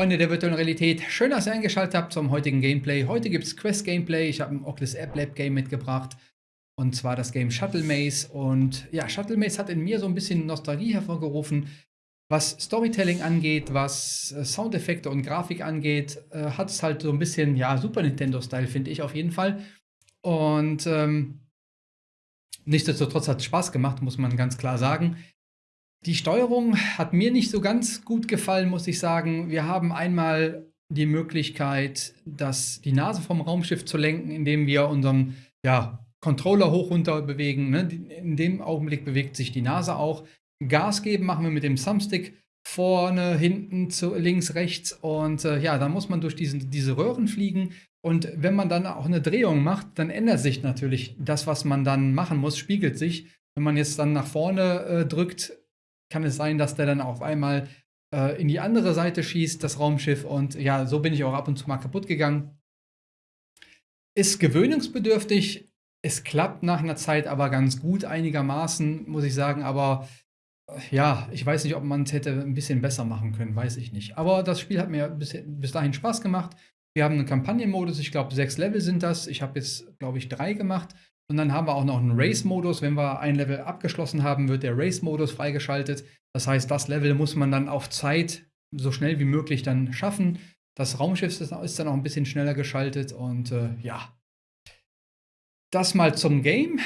Freunde der virtuellen Realität, schön, dass ihr eingeschaltet habt zum heutigen Gameplay. Heute gibt es Quest-Gameplay, ich habe ein Oculus App Lab Game mitgebracht und zwar das Game Shuttle Maze und ja, Shuttle Maze hat in mir so ein bisschen Nostalgie hervorgerufen, was Storytelling angeht, was äh, Soundeffekte und Grafik angeht, äh, hat es halt so ein bisschen, ja, Super Nintendo-Style, finde ich auf jeden Fall. Und ähm, nichtsdestotrotz hat es Spaß gemacht, muss man ganz klar sagen. Die Steuerung hat mir nicht so ganz gut gefallen, muss ich sagen. Wir haben einmal die Möglichkeit, das, die Nase vom Raumschiff zu lenken, indem wir unseren ja, Controller hoch runter bewegen. Ne? In dem Augenblick bewegt sich die Nase auch. Gas geben machen wir mit dem Thumbstick vorne, hinten, zu, links, rechts. Und äh, ja, dann muss man durch diesen, diese Röhren fliegen. Und wenn man dann auch eine Drehung macht, dann ändert sich natürlich das, was man dann machen muss, spiegelt sich. Wenn man jetzt dann nach vorne äh, drückt, kann es sein, dass der dann auf einmal äh, in die andere Seite schießt, das Raumschiff. Und ja, so bin ich auch ab und zu mal kaputt gegangen. Ist gewöhnungsbedürftig. Es klappt nach einer Zeit aber ganz gut einigermaßen, muss ich sagen. Aber äh, ja, ich weiß nicht, ob man es hätte ein bisschen besser machen können, weiß ich nicht. Aber das Spiel hat mir bis, bis dahin Spaß gemacht. Wir haben einen Kampagnenmodus, ich glaube sechs Level sind das. Ich habe jetzt, glaube ich, drei gemacht. Und dann haben wir auch noch einen Race-Modus. Wenn wir ein Level abgeschlossen haben, wird der Race-Modus freigeschaltet. Das heißt, das Level muss man dann auf Zeit so schnell wie möglich dann schaffen. Das Raumschiff ist dann auch ein bisschen schneller geschaltet und äh, ja. Das mal zum Game.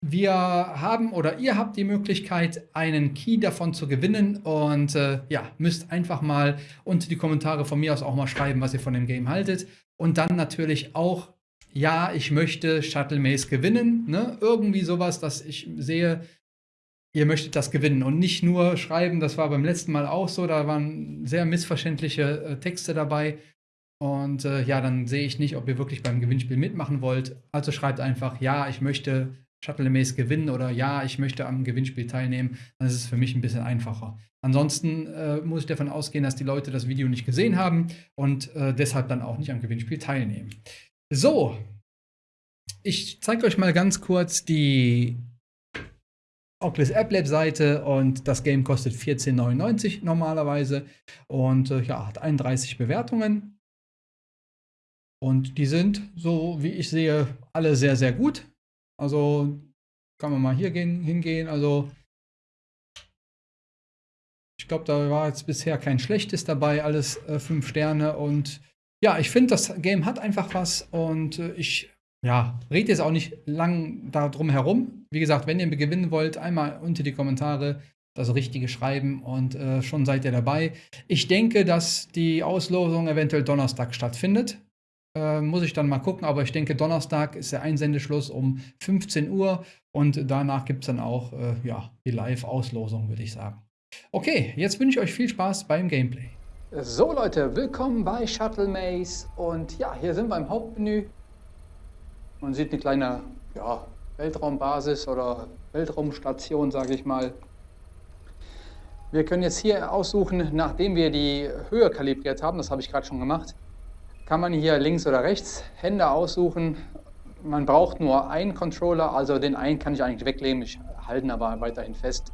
Wir haben oder ihr habt die Möglichkeit, einen Key davon zu gewinnen und äh, ja, müsst einfach mal unter die Kommentare von mir aus auch mal schreiben, was ihr von dem Game haltet. Und dann natürlich auch ja, ich möchte Shuttle Maze gewinnen. Ne? Irgendwie sowas, dass ich sehe, ihr möchtet das gewinnen. Und nicht nur schreiben, das war beim letzten Mal auch so, da waren sehr missverständliche äh, Texte dabei. Und äh, ja, dann sehe ich nicht, ob ihr wirklich beim Gewinnspiel mitmachen wollt. Also schreibt einfach, ja, ich möchte Shuttle Maze gewinnen oder ja, ich möchte am Gewinnspiel teilnehmen. Dann ist es für mich ein bisschen einfacher. Ansonsten äh, muss ich davon ausgehen, dass die Leute das Video nicht gesehen haben und äh, deshalb dann auch nicht am Gewinnspiel teilnehmen. So, ich zeige euch mal ganz kurz die Oculus App Lab Seite und das Game kostet 14,99 normalerweise und äh, ja, hat 31 Bewertungen. Und die sind, so wie ich sehe, alle sehr, sehr gut. Also kann man mal hier gehen, hingehen. Also ich glaube, da war jetzt bisher kein schlechtes dabei, alles äh, Sterne und ja, ich finde, das Game hat einfach was und äh, ich ja, rede jetzt auch nicht lang darum herum. Wie gesagt, wenn ihr gewinnen wollt, einmal unter die Kommentare das Richtige schreiben und äh, schon seid ihr dabei. Ich denke, dass die Auslosung eventuell Donnerstag stattfindet. Äh, muss ich dann mal gucken, aber ich denke, Donnerstag ist der Einsendeschluss um 15 Uhr und danach gibt es dann auch äh, ja, die Live-Auslosung, würde ich sagen. Okay, jetzt wünsche ich euch viel Spaß beim Gameplay. So Leute, willkommen bei Shuttle Maze und ja, hier sind wir im Hauptmenü. Man sieht eine kleine ja, Weltraumbasis oder Weltraumstation, sage ich mal. Wir können jetzt hier aussuchen, nachdem wir die Höhe kalibriert haben, das habe ich gerade schon gemacht, kann man hier links oder rechts Hände aussuchen. Man braucht nur einen Controller, also den einen kann ich eigentlich weglegen, ich halte ihn aber weiterhin fest.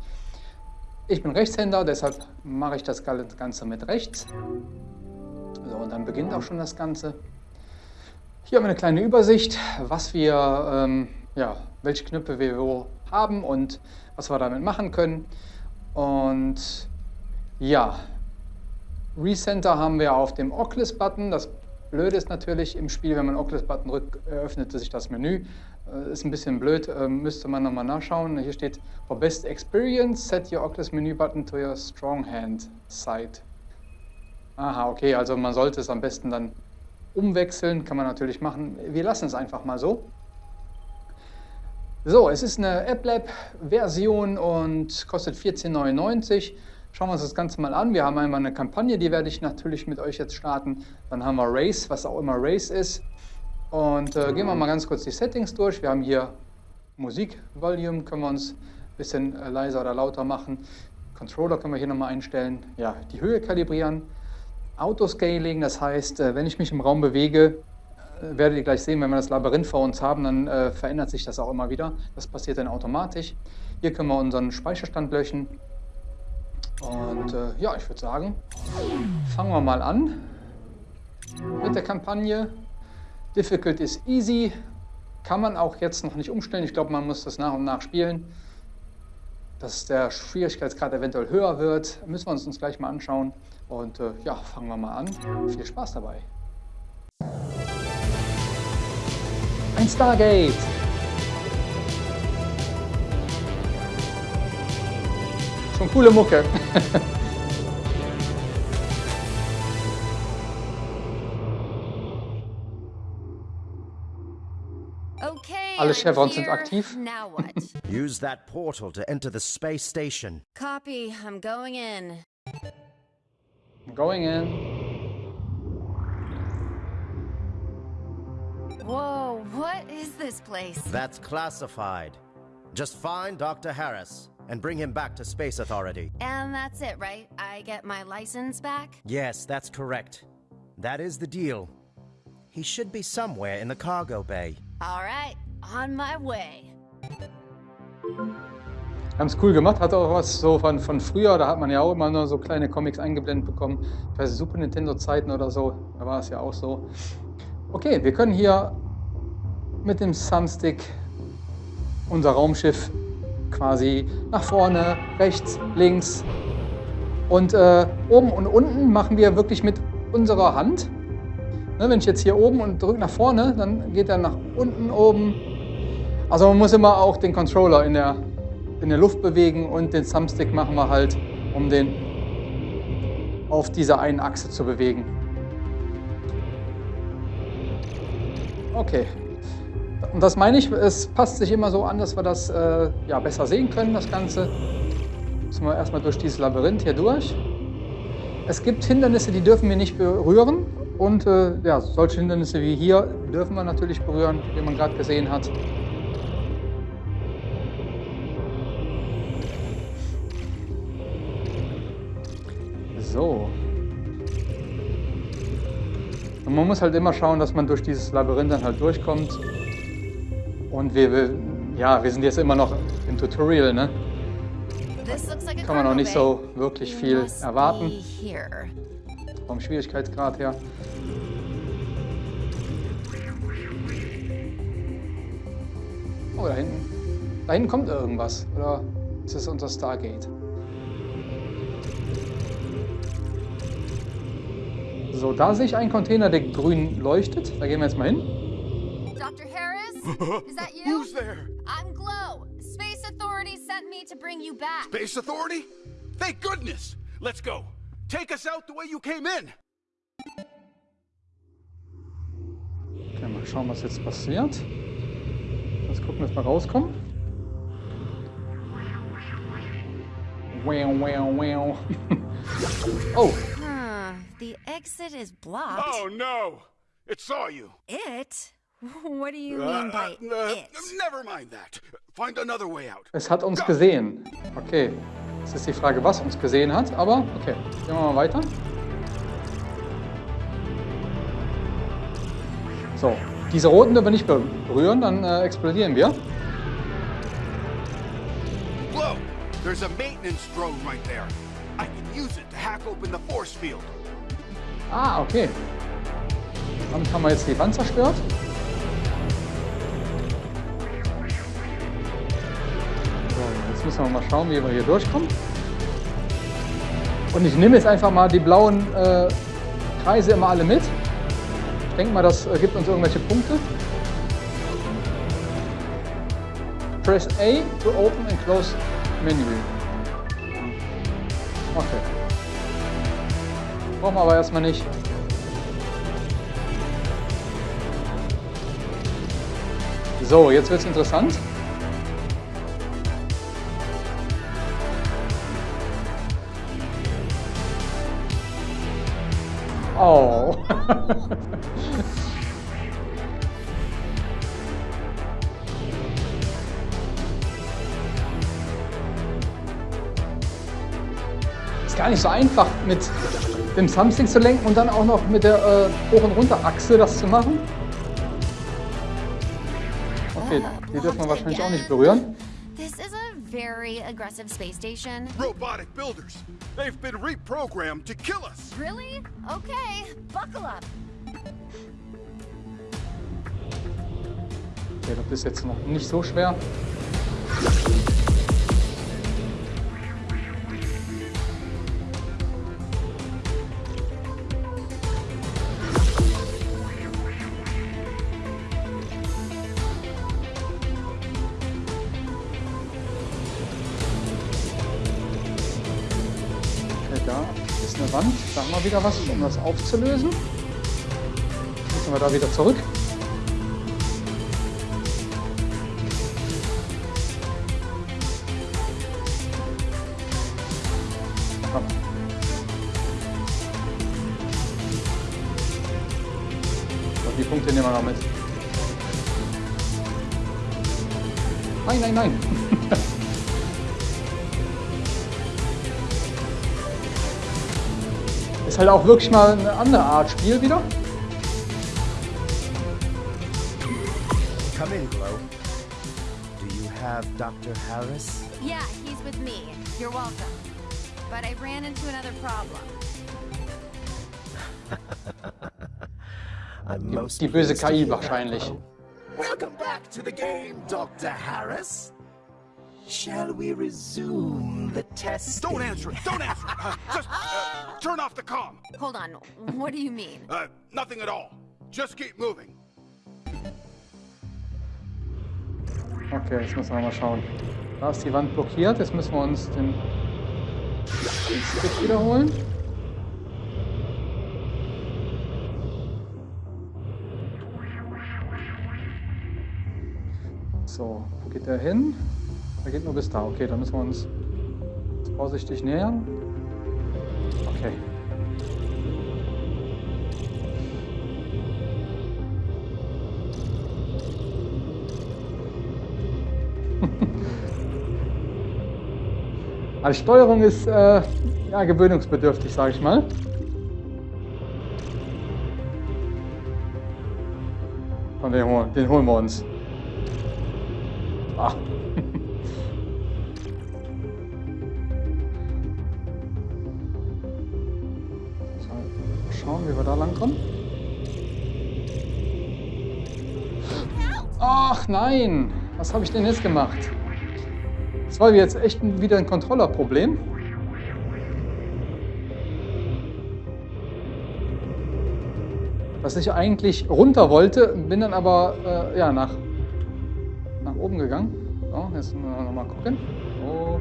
Ich bin Rechtshänder, deshalb mache ich das Ganze mit rechts. So, und dann beginnt auch schon das Ganze. Hier haben wir eine kleine Übersicht, was wir, ähm, ja, welche Knöpfe wir wo haben und was wir damit machen können. Und ja, Recenter haben wir auf dem Oculus-Button. Das Blöde ist natürlich im Spiel, wenn man Oculus-Button drückt, öffnet sich das Menü. Äh, ist ein bisschen blöd, äh, müsste man nochmal nachschauen. Hier steht, for best experience, set your Oculus Menu Button to your strong hand side. Aha, okay, also man sollte es am besten dann umwechseln, kann man natürlich machen. Wir lassen es einfach mal so. So, es ist eine AppLab-Version und kostet 14,99. Schauen wir uns das Ganze mal an. Wir haben einmal eine Kampagne, die werde ich natürlich mit euch jetzt starten. Dann haben wir Race, was auch immer Race ist. Und äh, gehen wir mal ganz kurz die Settings durch. Wir haben hier Musik-Volume, können wir uns ein bisschen äh, leiser oder lauter machen. Controller können wir hier nochmal einstellen. Ja, die Höhe kalibrieren. Autoscaling, das heißt, äh, wenn ich mich im Raum bewege, äh, werdet ihr gleich sehen, wenn wir das Labyrinth vor uns haben, dann äh, verändert sich das auch immer wieder. Das passiert dann automatisch. Hier können wir unseren Speicherstand löschen. Und äh, ja, ich würde sagen, fangen wir mal an mit der Kampagne. Difficult is easy. Kann man auch jetzt noch nicht umstellen. Ich glaube, man muss das nach und nach spielen. Dass der Schwierigkeitsgrad eventuell höher wird, müssen wir uns, uns gleich mal anschauen. Und äh, ja, fangen wir mal an. Viel Spaß dabei. Ein Stargate. Schon coole Mucke. Alle I'm Chevrons sind here. aktiv. Now what? Use that portal to enter the space station. Copy. I'm going in. I'm Going in. Whoa, what is this place? That's classified. Just find Dr. Harris and bring him back to Space Authority. And that's it, right? I get my license back? Yes, that's correct. That is the deal. He should be somewhere in the cargo bay. All right, on my way. Haben es cool gemacht, hat auch was so von, von früher, da hat man ja auch immer nur so kleine Comics eingeblendet bekommen. Ich Super Nintendo Zeiten oder so, da war es ja auch so. Okay, wir können hier mit dem Thumbstick unser Raumschiff quasi nach vorne, rechts, links und äh, oben und unten machen wir wirklich mit unserer Hand. Ne, wenn ich jetzt hier oben und drücke nach vorne, dann geht er nach unten, oben. Also man muss immer auch den Controller in der, in der Luft bewegen und den Thumbstick machen wir halt, um den auf dieser einen Achse zu bewegen. Okay. Und das meine ich, es passt sich immer so an, dass wir das äh, ja, besser sehen können, das Ganze. Müssen wir erstmal durch dieses Labyrinth hier durch. Es gibt Hindernisse, die dürfen wir nicht berühren. Und äh, ja, solche Hindernisse wie hier dürfen wir natürlich berühren, wie man gerade gesehen hat. So. Und man muss halt immer schauen, dass man durch dieses Labyrinth dann halt durchkommt. Und wir, ja, wir sind jetzt immer noch im Tutorial, ne? Kann man noch cargo nicht so wirklich viel erwarten. Vom Schwierigkeitsgrad her. Oh, da hinten. Da hinten kommt irgendwas. Oder ist das unser Stargate? So, da sehe ich einen Container, der grün leuchtet. Da gehen wir jetzt mal hin. Dr. Harris? Is that you? Who's there? I'm Glow. Space Authority sent me to bring you back. Space Authority? Thank goodness! Let's go. Take us out the way you came in. Okay, mal schauen, was jetzt passiert. Jetzt gucken, dass wir rauskommen. Wow, wow, wow. oh. The exit is blocked. Oh no! It saw you. It? What do you Uh, mean by uh, it? Never mind that. Find another way out. es hat uns gesehen. Okay, jetzt ist die Frage, was uns gesehen hat, aber okay, gehen wir mal weiter. So, diese roten dürfen wir nicht berühren, dann äh, explodieren wir. Glow! There's a maintenance drone right there. I can use it to hack open the force field. Ah, okay. Damit haben wir jetzt die Wand zerstört. So, jetzt müssen wir mal schauen, wie wir hier durchkommen. Und ich nehme jetzt einfach mal die blauen äh, Kreise immer alle mit. Ich denke mal, das gibt uns irgendwelche Punkte. Press A to open and close menu. Okay. Brauchen wir aber erstmal nicht. So, jetzt wird's interessant. Oh. Ist gar nicht so einfach mit dem Thumbstick zu lenken und dann auch noch mit der äh, Hoch- und Runterachse das zu machen. Okay, die dürfen wir wahrscheinlich auch nicht berühren. This is a very aggressive space station? Robotic builders. They've been reprogrammed to kill us. Really? Okay, buckle up. Okay, das ist jetzt noch nicht so schwer. Wieder was, um das aufzulösen. Müssen wir da wieder zurück. Die Punkte nehmen wir noch mit. Nein, nein, nein. Ist halt auch wirklich mal eine andere Art Spiel wieder. Come in, Glow. Do you have Dr. Harris? Yeah, he's with me. You're welcome. But I ran into another problem. I'm most die böse KI wahrscheinlich. Welcome back to the game, Dr. Harris. Shall we resume the test? Don't answer it. Don't answer it. Uh, just uh, turn off the comm. Hold on, what do you mean? Uh, nothing at all. Just keep moving. Okay, jetzt müssen wir mal schauen. Da ist die Wand blockiert. Jetzt müssen wir uns den, den Stick wiederholen. So, wo geht der hin? Der geht nur bis da. Okay, dann müssen wir uns vorsichtig nähern. Okay. Also Steuerung ist äh, ja, gewöhnungsbedürftig, sage ich mal. Von den, den holen wir uns. Ah. Wie wir da lang kommen. Ach nein! Was habe ich denn jetzt gemacht? Das war jetzt echt wieder ein Controllerproblem. Dass ich eigentlich runter wollte, bin dann aber äh, ja, nach, nach oben gegangen. So, jetzt nochmal gucken. Oh.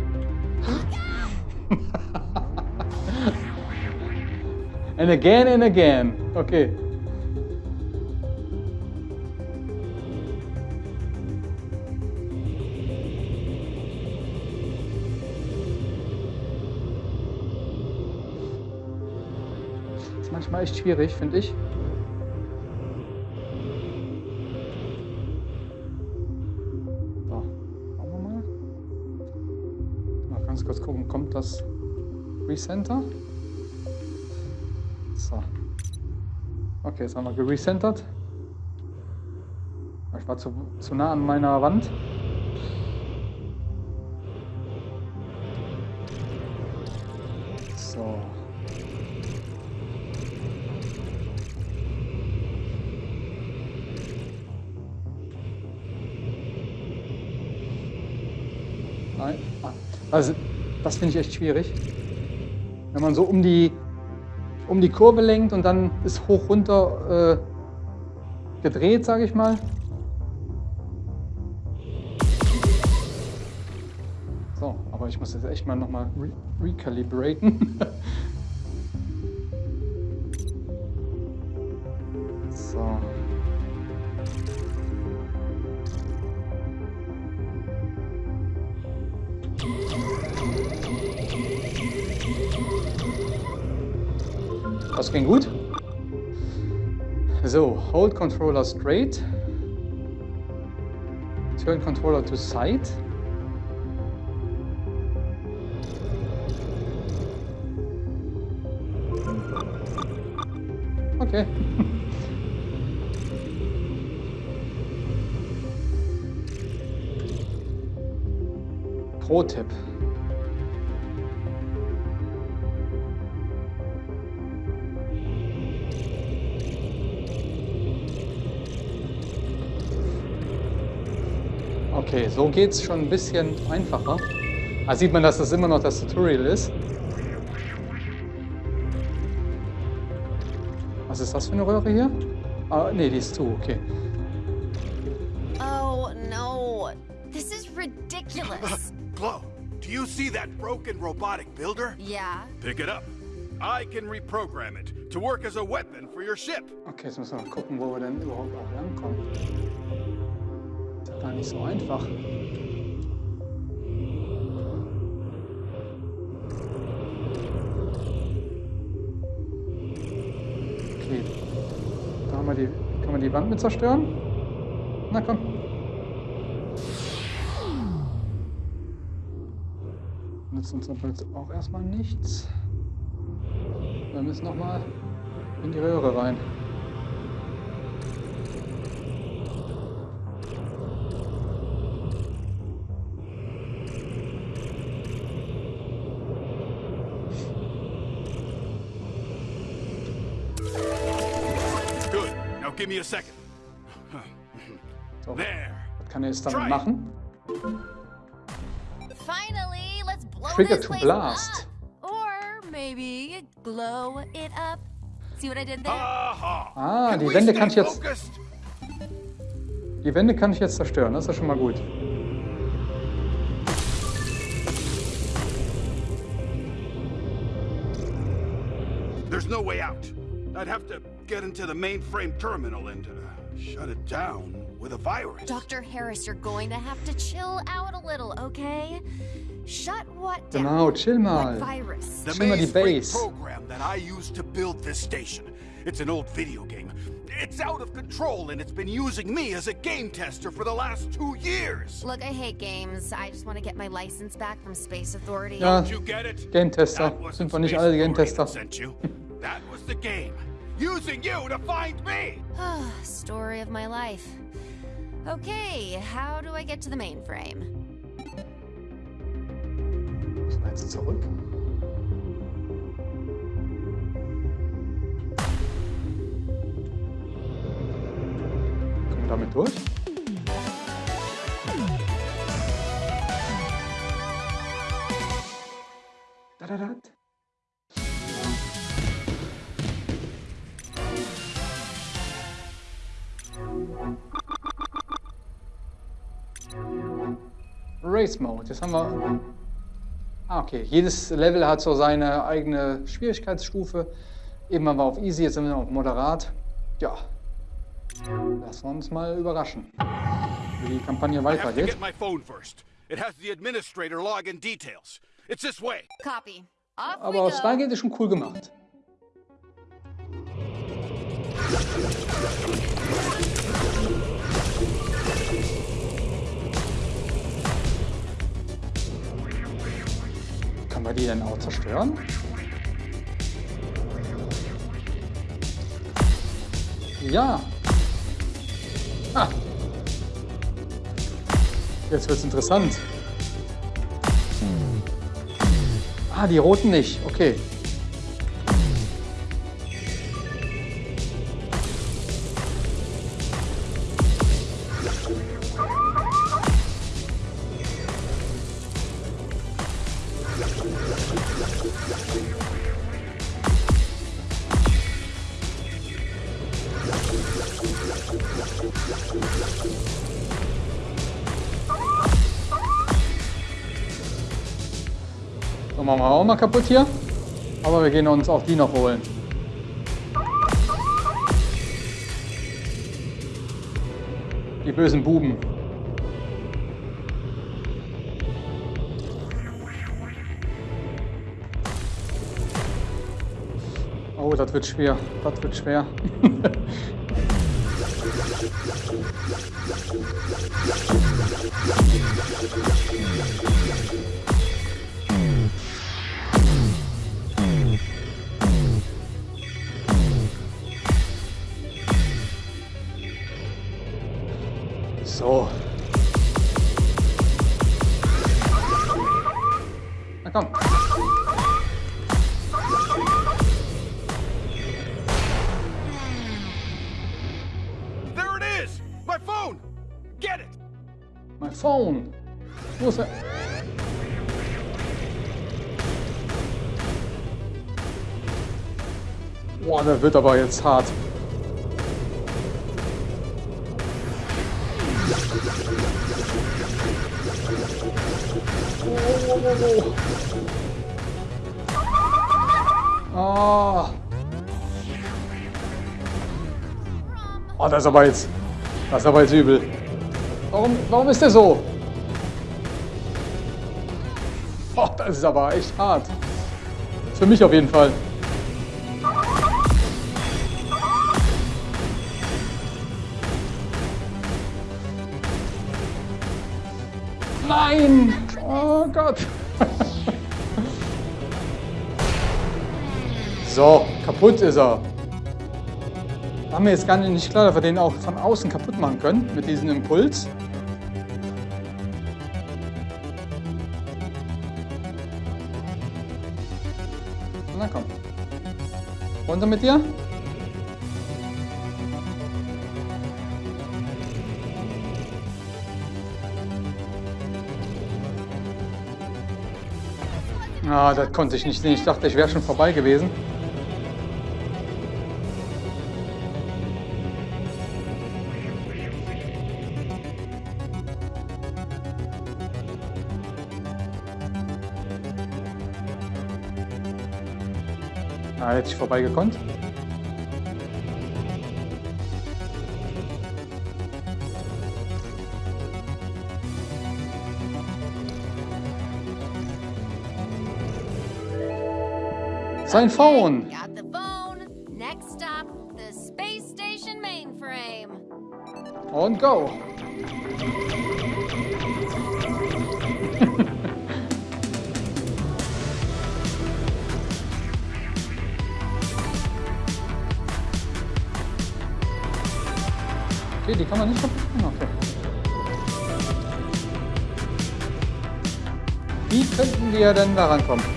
And again and again. Okay. ist manchmal echt schwierig, finde ich. So, schauen wir ganz kurz gucken, kommt das Recenter? Okay, jetzt haben wir gerecentert. Ich war zu, zu nah an meiner Wand. So. Nein. Also, das finde ich echt schwierig. Wenn man so um die, um die Kurve lenkt und dann ist hoch runter äh, gedreht, sage ich mal. So, aber ich muss jetzt echt mal nochmal re recalibraten. Das ging gut. So, hold controller straight. Turn controller to side. Okay. Pro-Tipp. Okay, so geht es schon ein bisschen einfacher. Da sieht man, dass das immer noch das Tutorial ist. Was ist das für eine Röhre hier? Ah, nee, die ist zu, okay. Oh no. This is ridiculous. Glow, do you see that broken robotic builder? yeah. Pick it up. I can reprogram it to work as a weapon for your ship. Okay, jetzt müssen wir mal gucken, wo wir denn überhaupt auch langkommen. Gar nicht so einfach. Okay. Da haben wir die. Kann man die Wand mit zerstören? Na komm. Nützt uns aber jetzt auch erstmal nichts. Wir müssen nochmal in die Röhre rein. Me a second. So, There. was kann er jetzt damit machen? Finally, let's blow Trigger to blast. up. Or maybe glow it up. See what I did there? Aha. Ah, Can die Wände kann ich jetzt- focused? Die Wände kann ich jetzt zerstören, das ist ja schon mal gut. There's no way out. I'd have to get into the mainframe terminal and uh, shut it down with a virus. Dr. Harris, you're going to have to chill out a little, okay? Shut what down? Genau, chill mal. What virus? The Chill mal mainframe Base. program that I used to build this station. It's an old video game. It's out of control and it's been using me as a game tester for the last two years. Look, I hate games. I just want to get my license back from Space Authority. Ja, Did you get it? Game-Tester. That wasn't Sind wir nicht Space alle Authority Game-Tester? sent you. That was the game. Using you to find me. Ah, story of my life. Okay, how do I get to the mainframe? Müssen wir jetzt zurück? Kommen wir damit durch? Da, da, da. Race Mode. Jetzt haben wir Ah, okay. Jedes Level hat so seine eigene Schwierigkeitsstufe. Eben waren wir auf Easy, jetzt sind wir auf Moderat. Ja. Lassen wir uns mal überraschen, wie die Kampagne weitergeht. get my phone first. It has the administrator wir die denn auch zerstören? Ja. Ah. Jetzt wird's interessant. Ah, die roten nicht. Okay. So, machen wir auch mal kaputt hier. Aber wir gehen uns auch die noch holen. Die bösen Buben. Oh, das wird schwer. Das wird schwer. wird aber jetzt hart. Oh. Oh, das ist aber jetzt. Das ist aber jetzt übel. Warum, warum ist der so? Oh, das ist aber echt hart. Für mich auf jeden Fall. Nein! Oh Gott! so, kaputt ist er. War mir jetzt gar nicht klar, dass wir den auch von außen kaputt machen können mit diesem Impuls. Na komm. Runter mit dir. Ah, das konnte ich nicht sehen. Ich dachte, ich wäre schon vorbei gewesen. Ah, hätte ich vorbei Sein Phone. Got the phone. Next stop, the space station mainframe. Und go. okay, die kann man nicht kaputt machen. Okay. Wie könnten wir denn da rankommen?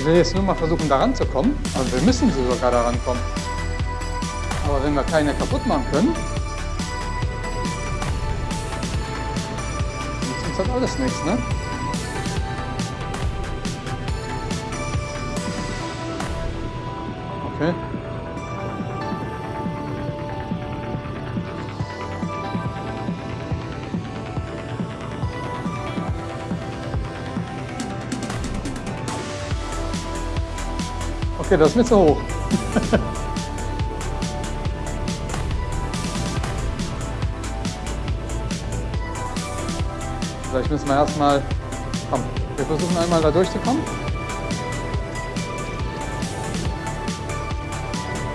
Ich will jetzt nur mal versuchen, da ranzukommen. Also wir müssen sogar da rankommen. Aber wenn wir keine kaputt machen können, nützt uns halt alles nichts, ne? Okay, das ist mir zu hoch. Vielleicht müssen wir erstmal. Komm, wir versuchen einmal da durchzukommen.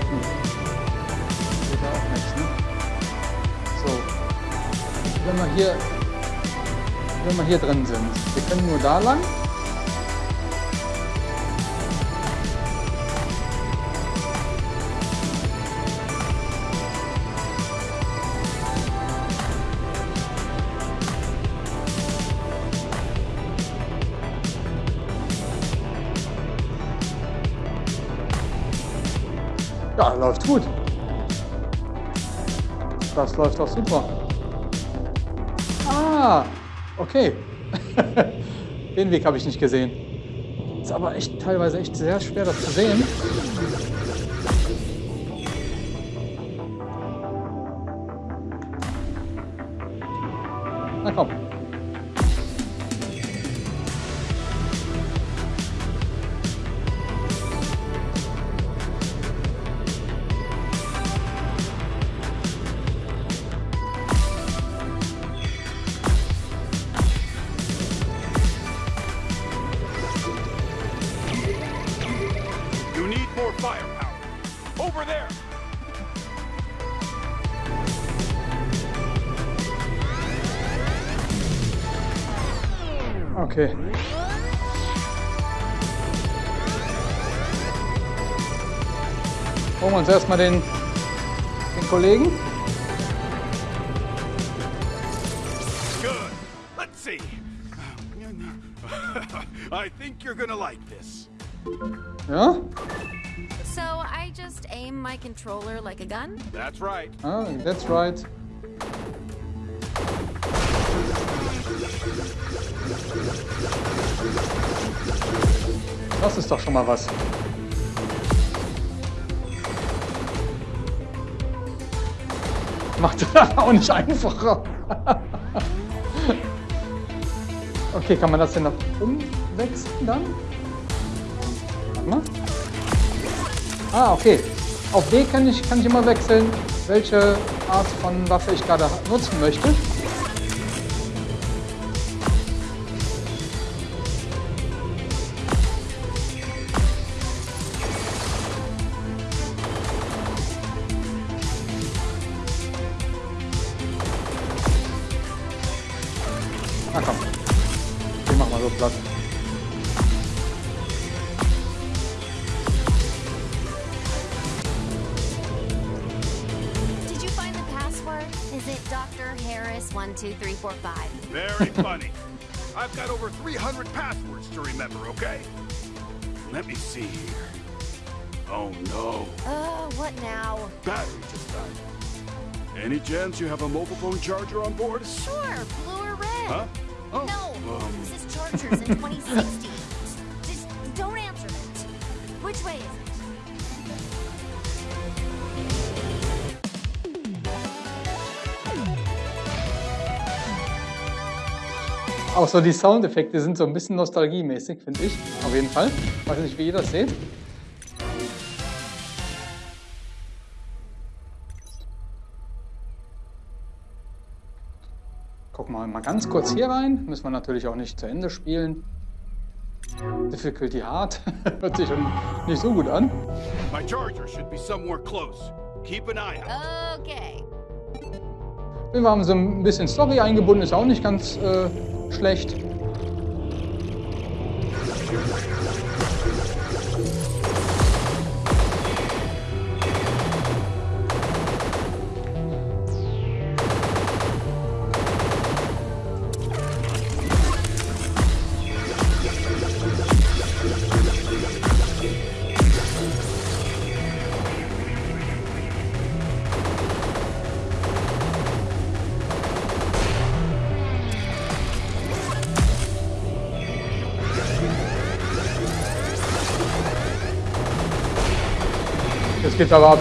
Hm. Geht ja auch nichts, ne? So. Wenn wir hier. Wenn wir hier drin sind. Wir können nur da lang. Läuft gut. Das läuft doch super. Ah, okay. Den Weg habe ich nicht gesehen. Ist aber echt teilweise echt sehr schwer, das zu sehen. Erstmal den, den Kollegen. I think you're gonna like this. Ja? So I just aim my controller like a gun? That's right. Ah, that's right. Das ist doch schon mal was. Macht auch nicht einfacher. okay, kann man das denn noch umwechseln dann? Ah, okay. Auf D kann ich, kann ich immer wechseln, welche Art von Waffe ich gerade nutzen möchte. Battery just died. Any chance you have a mobile phone charger on board? Sure, blue or red. Huh? Oh, No, um, this is Chargers in 2060. Just don't answer it. Which way is it? Auch so die Soundeffekte sind so ein bisschen nostalgiemäßig, finde ich. Auf jeden Fall. Weiß nicht, wie ihr das seht. Gucken wir mal ganz kurz hier rein. Müssen wir natürlich auch nicht zu Ende spielen. Difficulty hard. Hört sich schon nicht so gut an. my charger should be somewhere close. Keep an eye out. Okay. Wir haben so ein bisschen Story eingebunden, ist auch nicht ganz äh, schlecht. Jetzt geht's aber ab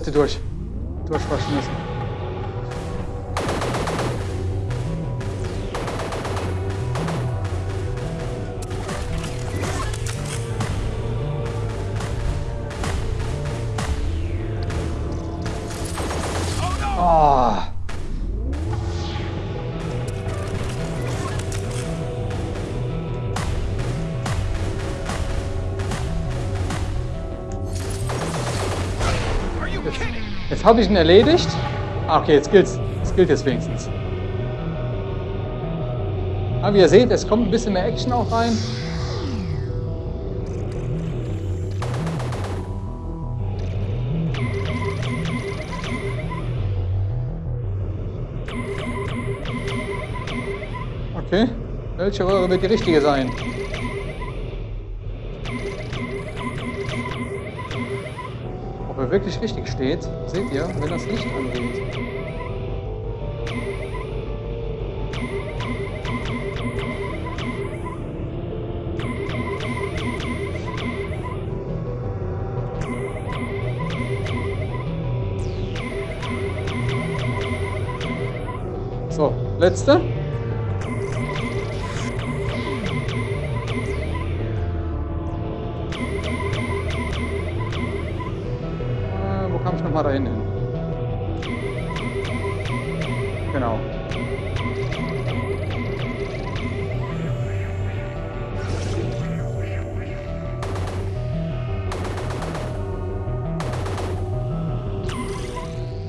172. Jetzt habe ich ihn erledigt. Ah, okay, jetzt gilt's. Es gilt jetzt wenigstens. Aber wie ihr seht, es kommt ein bisschen mehr Action auch rein. Okay, welche Röhre wird die richtige sein? Wirklich richtig steht, seht ihr, wenn das Licht angeht. So, letzte. Genau.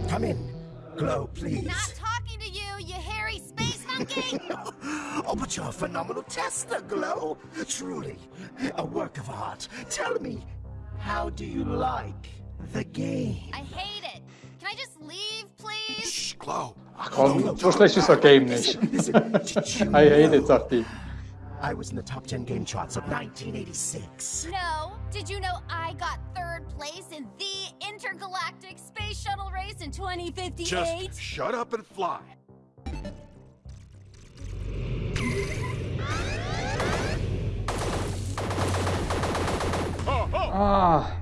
Come in. Glow, please. Not talking to you, you hairy space monkey! oh, but you're a phenomenal tester, Glow. Truly, a work of art. Tell me, how do you like the game? I hate it. Can I just leave, please? Shh, Glow. Komm, so schlecht ist das Game nicht. Listen, did you I hate it, sagt die. I was in the top 10 game charts of 1986. No. Did you know I got third place in the intergalactic space shuttle race in 2058? Just shut up and fly. Oh, oh. Ah.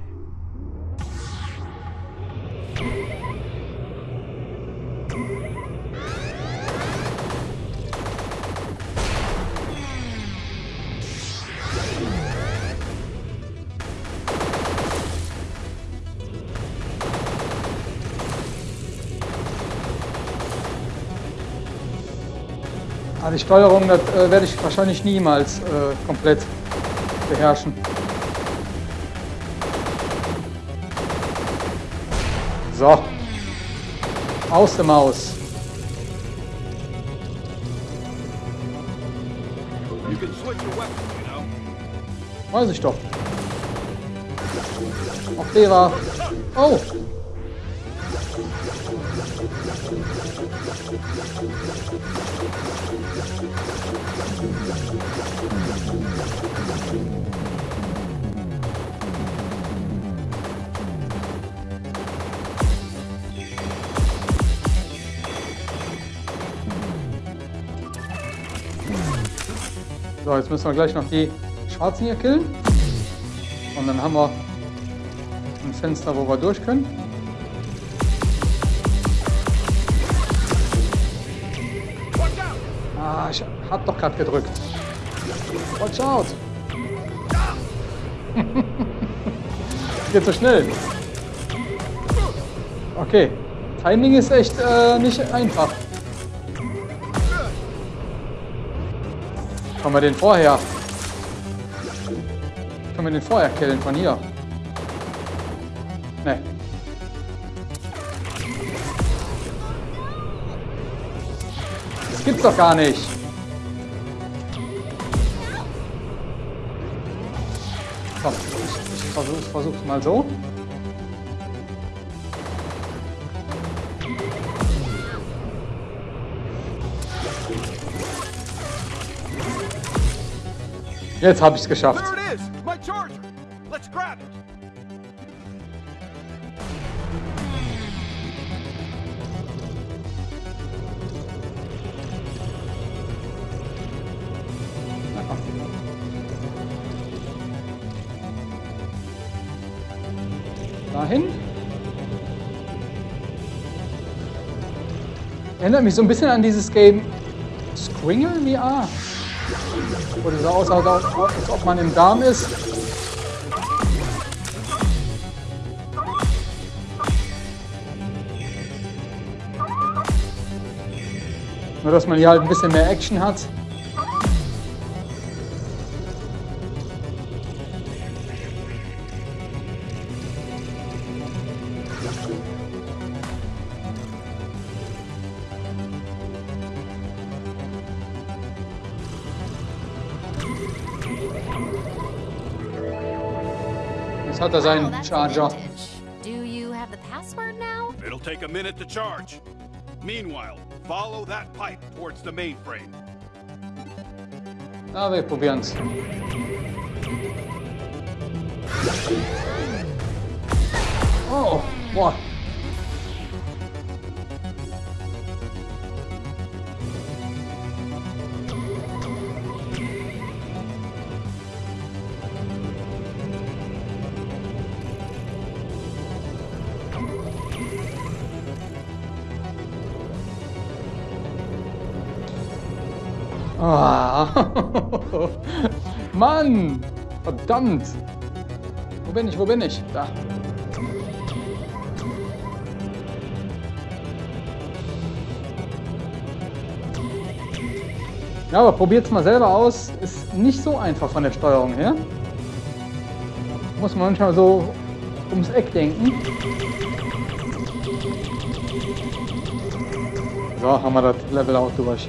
Ah, die Steuerung, das äh, werde ich wahrscheinlich niemals äh, komplett beherrschen. So. Aus der Maus. Weiß ich doch. Auch der war. Oh! Jetzt müssen wir gleich noch die Schwarzen hier killen. Und dann haben wir ein Fenster, wo wir durch können. Ah, ich hab doch gerade gedrückt. Watch out! Geht so schnell. Okay. Timing ist echt äh, nicht einfach. Können wir den vorher? Können wir den vorher killen von hier? Ne. Das gibt's doch gar nicht. Komm, ich, ich versuche ich versuch's mal so. Jetzt habe ich es geschafft. Dahin. Erinnert mich so ein bisschen an dieses Game Squingle VR. Wo aussah, als ob- als ob man im Darm ist. Nur, dass man hier halt ein bisschen mehr Action hat. Jetzt hat er Oh, seinen that's Charger. vintage. Do you have the password now? It'll take a minute to charge. Meanwhile, follow that pipe towards the mainframe. Na, wir probieren's. Oh, boah. Mann! Verdammt! Wo bin ich? Wo bin ich? Da. Ja, aber probiert es mal selber aus. Ist nicht so einfach von der Steuerung her. Muss man manchmal so ums Eck denken. So, haben wir das Level auch durch.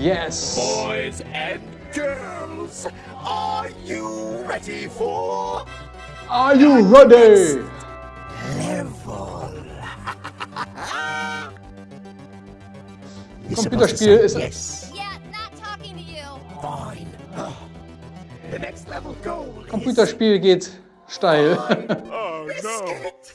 Yes! Boys and girls, are you ready for Are you ready? level? Computerspiel ist- yes. Yeah, not talking to you. Fine. The next level goal is Computerspiel geht steil. Oh biscuit.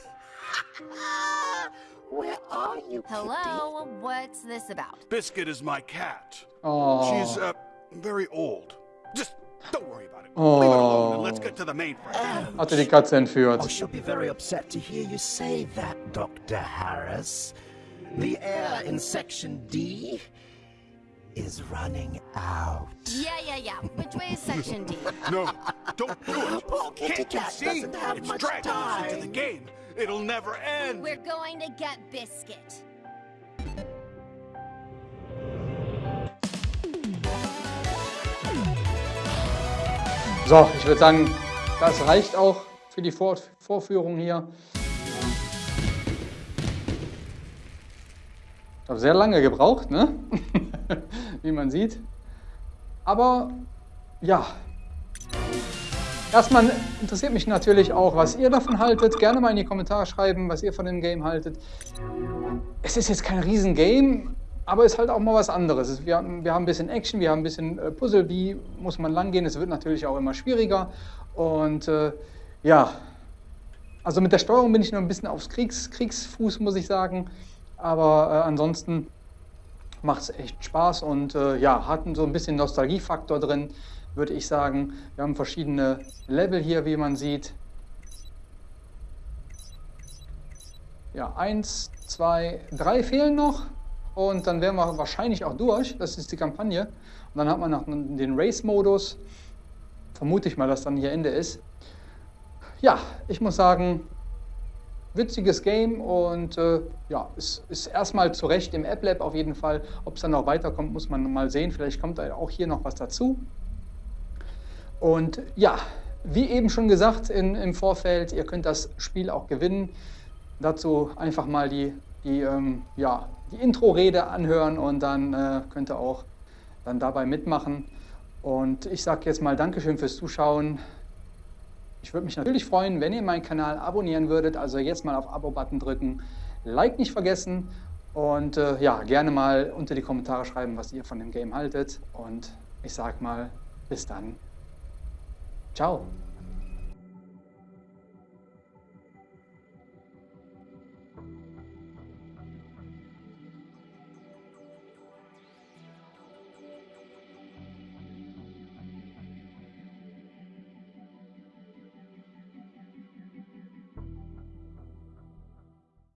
Where are you? Hello, what's this about? Biscuit is my cat. Oh. She's uh, very old. Just don't worry about it. Leave it alone and let's get to the main frame. Hatte die Katze Oh, entführt. she'll be very upset to hear you say that, Dr. Harris. The air in Section D is running out. Yeah, yeah, yeah. Which way is Section D? No, don't do it. Poor kitty Can't you cat see? doesn't have It's much dragging us into the game. It'll never end. We're going to get Biscuit. So, ich würde sagen, das reicht auch für die Vor Vorführung hier. Ich habe sehr lange gebraucht, ne? wie man sieht. Aber ja, erstmal interessiert mich natürlich auch, was ihr davon haltet. Gerne mal in die Kommentare schreiben, was ihr von dem Game haltet. Es ist jetzt kein Riesengame, aber ist halt auch mal was anderes. Es- Wir, haben- wir haben ein bisschen Action, wir haben ein bisschen äh, Puzzle, wie muss man langgehen. Es wird natürlich auch immer schwieriger. Und äh, ja, also mit der Steuerung bin ich noch ein bisschen aufs Kriegs Kriegsfuß, muss ich sagen. Aber äh, ansonsten macht es echt Spaß und äh, ja, hat so ein bisschen Nostalgiefaktor drin, würde ich sagen. Wir haben verschiedene Level hier, wie man sieht. Ja, eins, zwei, drei fehlen noch und dann wären wir wahrscheinlich auch durch. Das ist die Kampagne. Und dann hat man noch den Race-Modus. Vermute ich mal, dass dann hier Ende ist. Ja, ich muss sagen, witziges Game und äh, ja, es ist erstmal zu Recht im App Lab auf jeden Fall. Ob es dann noch weiterkommt, muss man mal sehen. Vielleicht kommt da auch hier noch was dazu. Und ja, wie eben schon gesagt in, im Vorfeld, ihr könnt das Spiel auch gewinnen. Dazu einfach mal die, die, ähm, ja, die Intro-Rede anhören und dann äh, könnt ihr auch dann dabei mitmachen. Und ich sage jetzt mal Dankeschön fürs Zuschauen. Ich würde mich natürlich freuen, wenn ihr meinen Kanal abonnieren würdet. Also jetzt mal auf Abo-Button drücken. Like nicht vergessen. Und äh, ja, gerne mal unter die Kommentare schreiben, was ihr von dem Game haltet. Und ich sage mal, bis dann. Ciao.